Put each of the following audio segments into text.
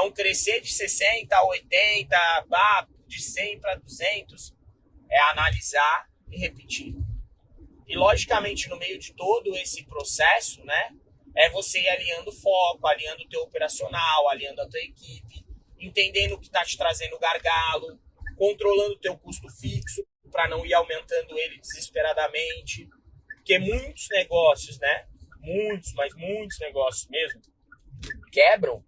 Então, crescer de 60 a 80, de 100 para 200, é analisar e repetir. E, logicamente, no meio de todo esse processo, né, é você ir alinhando foco, alinhando o teu operacional, alinhando a tua equipe, entendendo o que está te trazendo gargalo, controlando o teu custo fixo para não ir aumentando ele desesperadamente. Porque muitos negócios, né, muitos, mas muitos negócios mesmo, quebram,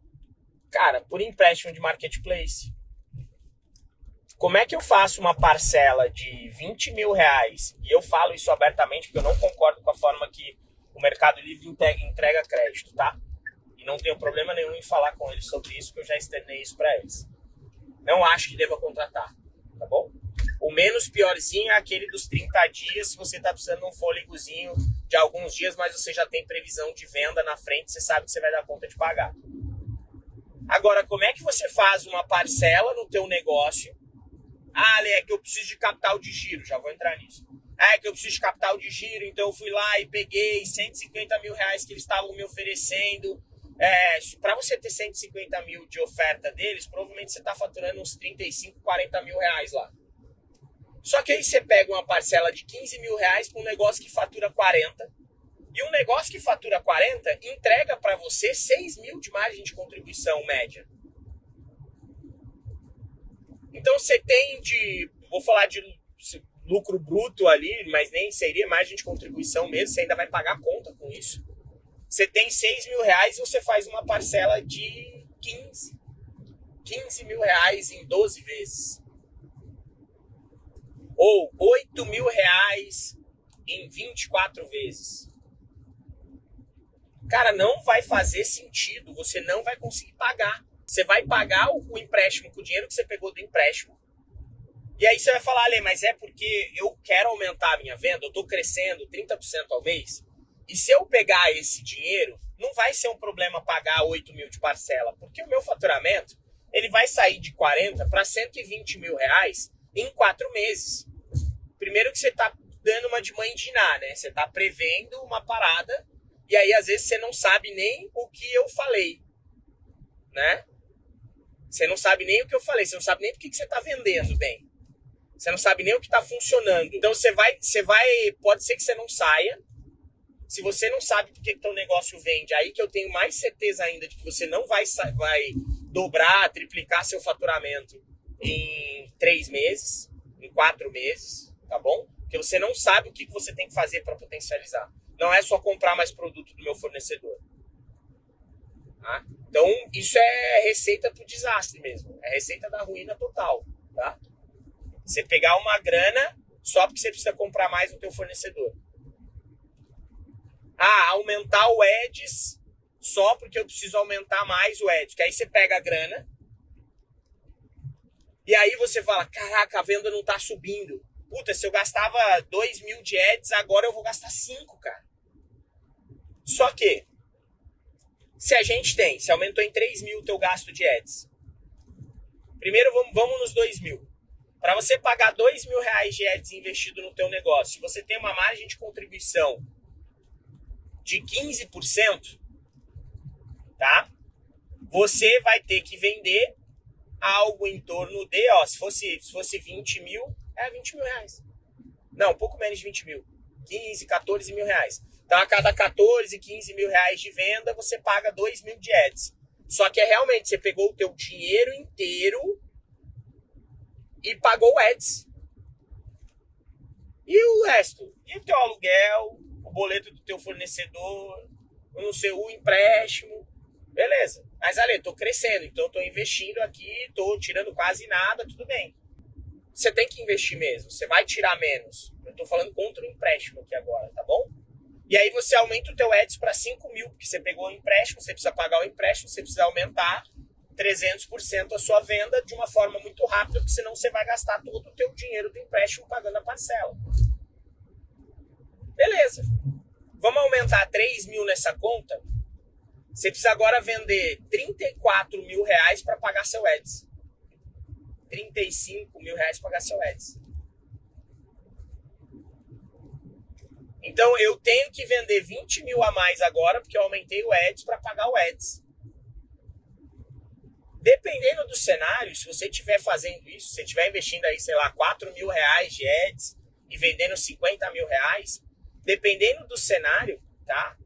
cara, por empréstimo de marketplace. Como é que eu faço uma parcela de 20 mil reais? E eu falo isso abertamente porque eu não concordo com a forma que o Mercado Livre entrega crédito, tá? E não tenho problema nenhum em falar com eles sobre isso, que eu já externei isso para eles. Não acho que deva contratar, tá bom? O menos piorzinho é aquele dos 30 dias, se você está precisando de um fôlegozinho de alguns dias, mas você já tem previsão de venda na frente, você sabe que você vai dar conta de pagar. Agora, como é que você faz uma parcela no teu negócio ah, Ale, é que eu preciso de capital de giro, já vou entrar nisso. Ah, é que eu preciso de capital de giro, então eu fui lá e peguei 150 mil reais que eles estavam me oferecendo. É, para você ter 150 mil de oferta deles, provavelmente você está faturando uns 35, 40 mil reais lá. Só que aí você pega uma parcela de 15 mil reais para um negócio que fatura 40. E um negócio que fatura 40 entrega para você 6 mil de margem de contribuição média. Então você tem de, vou falar de lucro bruto ali, mas nem seria margem de contribuição mesmo, você ainda vai pagar conta com isso. Você tem 6 mil reais e você faz uma parcela de 15. 15 mil reais em 12 vezes. Ou 8 mil reais em 24 vezes. Cara, não vai fazer sentido, você não vai conseguir pagar. Você vai pagar o, empréstimo com o dinheiro que você pegou do empréstimo. E aí você vai falar, Ale, mas é porque eu quero aumentar a minha venda, eu estou crescendo 30% ao mês. E se eu pegar esse dinheiro, não vai ser um problema pagar 8 mil de parcela, porque o meu faturamento ele vai sair de 40 para 120 mil reais em quatro meses. Primeiro que você está dando uma de mãe de ná, né? Você está prevendo uma parada e aí às vezes você não sabe nem o que eu falei, né? Você não sabe nem o que eu falei, você não sabe nem por que você está vendendo bem. Você não sabe nem o que está funcionando. Então você vai, você vai, pode ser que você não saia. Se você não sabe por que teu negócio vende, aí que eu tenho mais certeza ainda de que você não vai, vai dobrar, triplicar seu faturamento em três meses, em quatro meses, tá bom? Porque você não sabe o que você tem que fazer para potencializar. Não é só comprar mais produto do meu fornecedor. Tá? Então, isso é receita pro desastre mesmo. É receita da ruína total, tá? Você pegar uma grana só porque você precisa comprar mais no teu fornecedor. Ah, aumentar o Eds só porque eu preciso aumentar mais o Eds. Que aí você pega a grana e aí você fala, caraca, a venda não tá subindo. Puta, se eu gastava 2 mil de Eds, agora eu vou gastar 5, cara. Só que se a gente tem, se aumentou em 3 mil o teu gasto de ads, primeiro vamos, vamos nos 2 mil. Para você pagar 2 mil reais de ads investido no teu negócio, se você tem uma margem de contribuição de 15%, tá? Você vai ter que vender algo em torno de, ó, se fosse, se fosse 20 mil, é 20 mil reais. Não, pouco menos de 20 mil. 15, 14 mil reais. Então, a cada 14, 15 mil reais de venda, você paga 2 mil de ads. Só que é realmente, você pegou o teu dinheiro inteiro e pagou ads. E o resto? E o teu aluguel, o boleto do teu fornecedor, não sei, o empréstimo. Beleza. Mas, Ale, tô crescendo, então tô investindo aqui, tô tirando quase nada, tudo bem. Você tem que investir mesmo, você vai tirar menos. Eu tô falando contra o empréstimo aqui agora, tá bom? E aí você aumenta o teu Eds para 5 mil, porque você pegou o empréstimo, você precisa pagar o empréstimo, você precisa aumentar 300% a sua venda de uma forma muito rápida, porque senão você vai gastar todo o teu dinheiro do empréstimo pagando a parcela. Beleza. Vamos aumentar 3 mil nessa conta? Você precisa agora vender 34 mil reais para pagar seu Eds. 35 mil reais para pagar seu Eds. Então eu tenho que vender 20 mil a mais agora, porque eu aumentei o Eds para pagar o Eds. Dependendo do cenário, se você estiver fazendo isso, se você estiver investindo aí, sei lá, 4 mil reais de ads e vendendo 50 mil reais, dependendo do cenário, tá?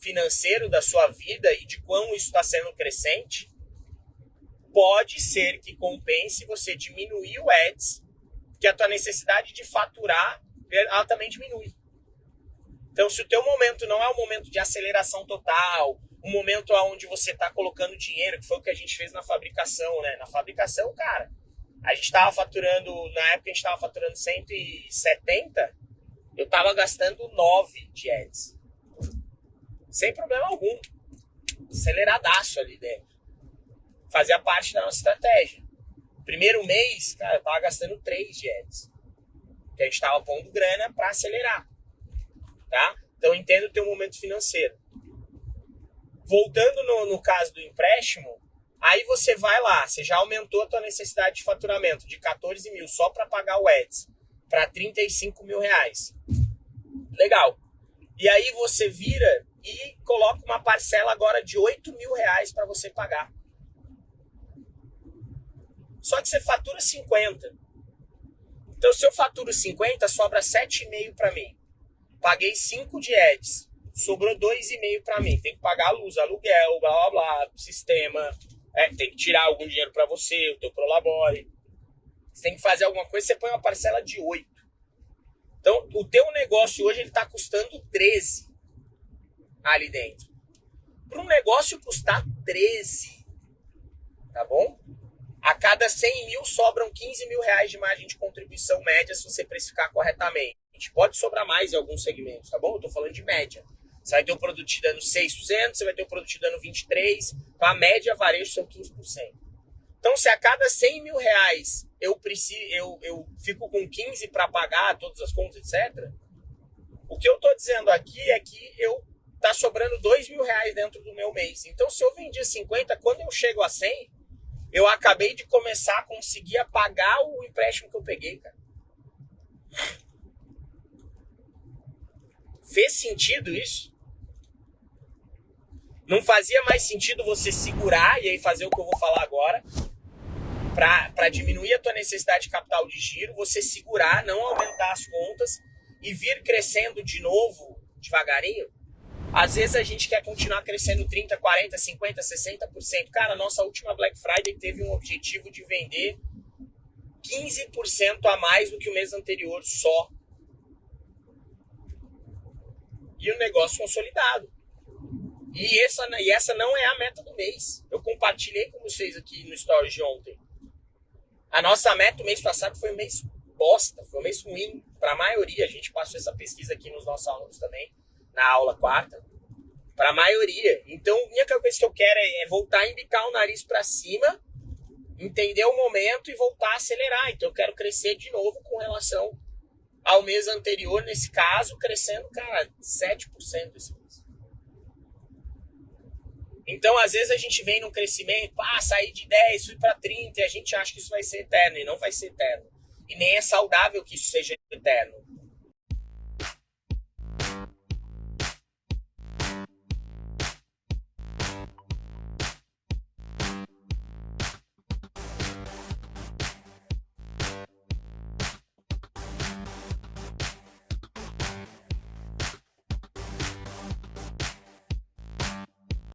Financeiro da sua vida e de quão isso está sendo crescente, pode ser que compense você diminuir o ads, que a tua necessidade de faturar, ela também diminui. Então, se o teu momento não é um momento de aceleração total, um momento onde você está colocando dinheiro, que foi o que a gente fez na fabricação, né? Na fabricação, cara, a gente estava faturando, na época a gente estava faturando 170, eu estava gastando 9 de ads. Sem problema algum. Aceleradaço ali dentro. Fazia parte da nossa estratégia. Primeiro mês, cara, eu tava gastando 3 de ads. Que a gente tava pondo grana para acelerar. Tá? Então entendo o teu momento financeiro. Voltando no, no caso do empréstimo, aí você vai lá, você já aumentou a tua necessidade de faturamento de 14 mil só para pagar o ads para 35 mil reais. Legal. E aí você vira e coloca uma parcela agora de 8 mil reais para você pagar. Só que você fatura 50. Então, se eu faturo 50, sobra 7,5 para mim. Paguei 5 de ads. Sobrou 2,5 para mim. Tem que pagar a luz, aluguel, blá blá blá, sistema. É, tem que tirar algum dinheiro para você, o teu Prolabore. Você tem que fazer alguma coisa, você põe uma parcela de 8. Então, o teu negócio hoje ele está custando 13 ali dentro. Para um negócio custar 13, tá bom? A cada 100 mil sobram 15 mil reais de margem de contribuição média se você precificar corretamente. Pode sobrar mais em alguns segmentos, tá bom? Eu tô falando de média. Você vai ter um produto te dando 6%, você vai ter um produto te dando 23%, então a média varejo são 15%. Então, se a cada 100 mil reais eu, preciso, eu, eu fico com 15 para pagar todas as contas, etc., o que eu estou dizendo aqui é que eu tá sobrando 2 mil reais dentro do meu mês. Então, se eu vendi 50, quando eu chego a 100, eu acabei de começar a conseguir pagar o empréstimo que eu peguei, cara. Fez sentido isso? Não fazia mais sentido você segurar e aí fazer o que eu vou falar agora para diminuir a tua necessidade de capital de giro, você segurar, não aumentar as contas e vir crescendo de novo devagarinho? Às vezes a gente quer continuar crescendo 30, 40, 50, 60%. Cara, nossa última Black Friday teve um objetivo de vender 15% a mais do que o mês anterior só. E o negócio consolidado. E essa, e essa não é a meta do mês. Eu compartilhei com vocês aqui no Stories de ontem. A nossa meta o mês passado foi um mês bosta, foi um mês ruim para a maioria. A gente passou essa pesquisa aqui nos nossos alunos também na aula quarta, para a maioria. Então, a única coisa que eu quero é, é voltar a indicar o nariz para cima, entender o momento e voltar a acelerar. Então, eu quero crescer de novo com relação ao mês anterior, nesse caso, crescendo, cara, 7% esse mês. Então, às vezes a gente vem num crescimento, ah, sair de 10, fui para 30, e a gente acha que isso vai ser eterno, e não vai ser eterno. E nem é saudável que isso seja eterno.